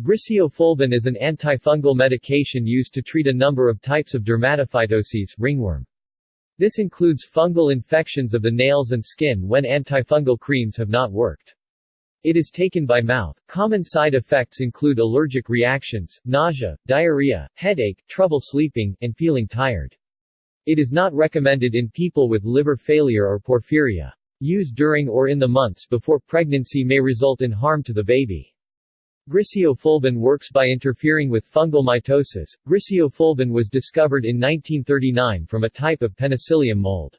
Griseofulvin is an antifungal medication used to treat a number of types of dermatophytoses ringworm. This includes fungal infections of the nails and skin when antifungal creams have not worked. It is taken by mouth. Common side effects include allergic reactions, nausea, diarrhea, headache, trouble sleeping, and feeling tired. It is not recommended in people with liver failure or porphyria. Use during or in the months before pregnancy may result in harm to the baby. Griseofulvin works by interfering with fungal mitosis. Griseofulvin was discovered in 1939 from a type of Penicillium mold.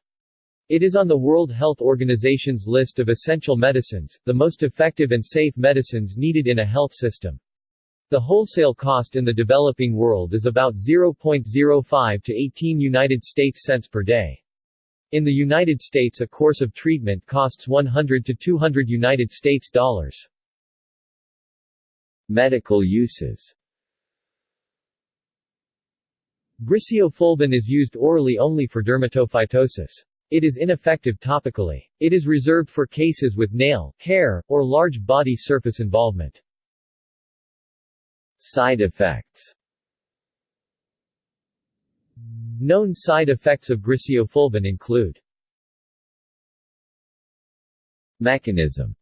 It is on the World Health Organization's list of essential medicines, the most effective and safe medicines needed in a health system. The wholesale cost in the developing world is about 0.05 to 18 United States cents per day. In the United States a course of treatment costs 100 to 200 United States dollars. Medical uses Griseofulvin is used orally only for dermatophytosis. It is ineffective topically. It is reserved for cases with nail, hair, or large body surface involvement. Side effects Known side effects of griseofulvin include Mechanism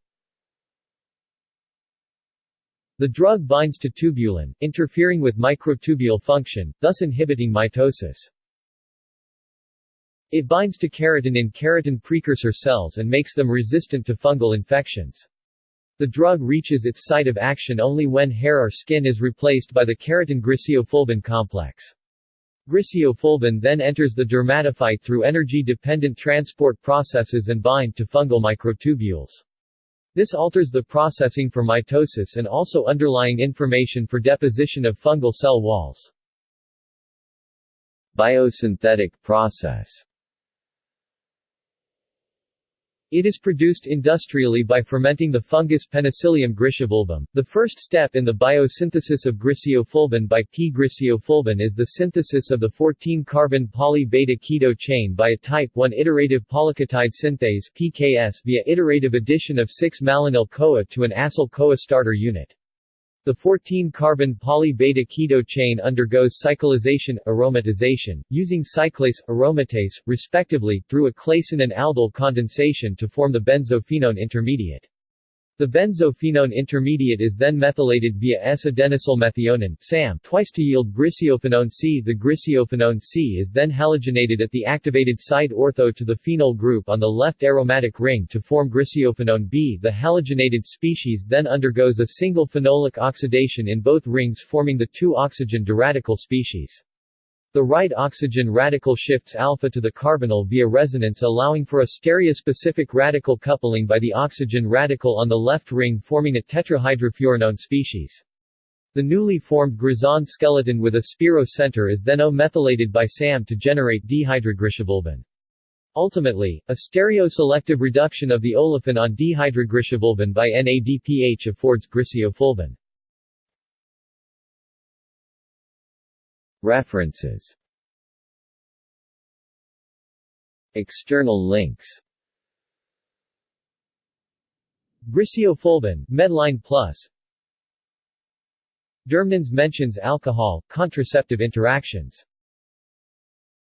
The drug binds to tubulin, interfering with microtubule function, thus inhibiting mitosis. It binds to keratin in keratin precursor cells and makes them resistant to fungal infections. The drug reaches its site of action only when hair or skin is replaced by the keratin griseofulvin complex. Griseofulvin then enters the dermatophyte through energy-dependent transport processes and bind to fungal microtubules. This alters the processing for mitosis and also underlying information for deposition of fungal cell walls. Biosynthetic process It is produced industrially by fermenting the fungus Penicillium griseofulvum. The first step in the biosynthesis of griseofulvin by P. griseofulvum is the synthesis of the 14-carbon poly-beta keto chain by a type 1 iterative polyketide synthase PKS via iterative addition of 6-malonyl-CoA to an acyl-CoA starter unit. The 14-carbon poly-beta keto chain undergoes cyclization, aromatization, using cyclase, aromatase, respectively, through a Claisen and aldol condensation to form the benzophenone intermediate. The benzophenone intermediate is then methylated via S-adenosylmethionine SAM twice to yield griseophenone C. The griseophenone C is then halogenated at the activated side ortho to the phenol group on the left aromatic ring to form griseophenone B. The halogenated species then undergoes a single phenolic oxidation in both rings forming the 2-oxygen diradical species. The right oxygen radical shifts alpha to the carbonyl via resonance allowing for a stereospecific radical coupling by the oxygen radical on the left ring forming a tetrahydrofuranone species. The newly formed grisan skeleton with a spiro center is then O-methylated by SAM to generate dihydrogriseofulvin. Ultimately, a stereoselective reduction of the olefin on dihydrogriseofulvin by NADPH affords griseofulvin. References. External links. Griseofulvin, Medline Plus. Dermnans mentions alcohol, contraceptive interactions